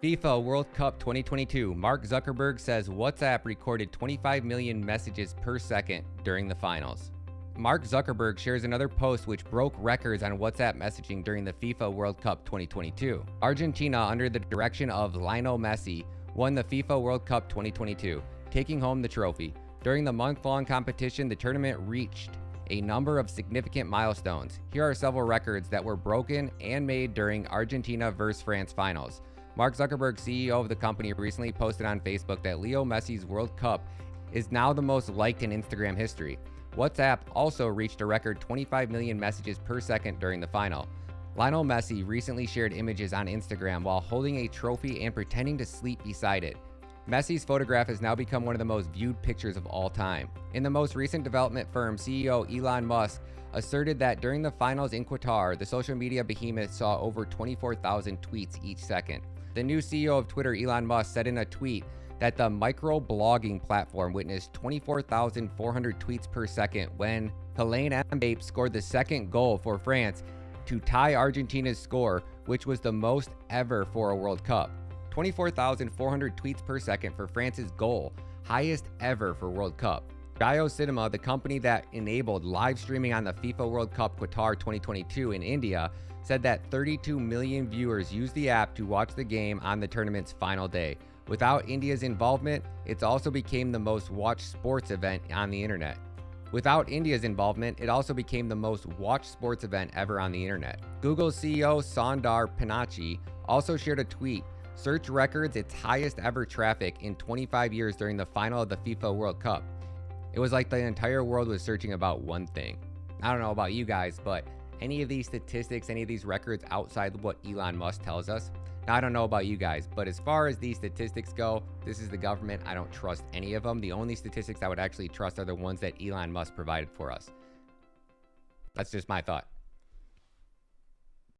FIFA World Cup 2022. Mark Zuckerberg says WhatsApp recorded 25 million messages per second during the finals. Mark Zuckerberg shares another post which broke records on WhatsApp messaging during the FIFA World Cup 2022. Argentina, under the direction of Lionel Messi, won the FIFA World Cup 2022, taking home the trophy. During the month-long competition, the tournament reached a number of significant milestones. Here are several records that were broken and made during Argentina vs France finals. Mark Zuckerberg, CEO of the company, recently posted on Facebook that Leo Messi's World Cup is now the most liked in Instagram history. WhatsApp also reached a record 25 million messages per second during the final. Lionel Messi recently shared images on Instagram while holding a trophy and pretending to sleep beside it. Messi's photograph has now become one of the most viewed pictures of all time. In the most recent development firm, CEO Elon Musk asserted that during the finals in Qatar, the social media behemoth saw over 24,000 tweets each second. The new CEO of Twitter, Elon Musk, said in a tweet that the micro-blogging platform witnessed 24,400 tweets per second when Kylian Mbappe scored the second goal for France to tie Argentina's score, which was the most ever for a World Cup. 24,400 tweets per second for France's goal, highest ever for World Cup. Jio Cinema, the company that enabled live streaming on the FIFA World Cup Qatar 2022 in India, said that 32 million viewers used the app to watch the game on the tournament's final day. Without India's involvement, it also became the most watched sports event on the internet. Without India's involvement, it also became the most watched sports event ever on the internet. Google CEO Sundar Pichai also shared a tweet Search records its highest ever traffic in 25 years during the final of the FIFA World Cup. It was like the entire world was searching about one thing. I don't know about you guys, but any of these statistics, any of these records outside of what Elon Musk tells us. Now, I don't know about you guys, but as far as these statistics go, this is the government. I don't trust any of them. The only statistics I would actually trust are the ones that Elon Musk provided for us. That's just my thought.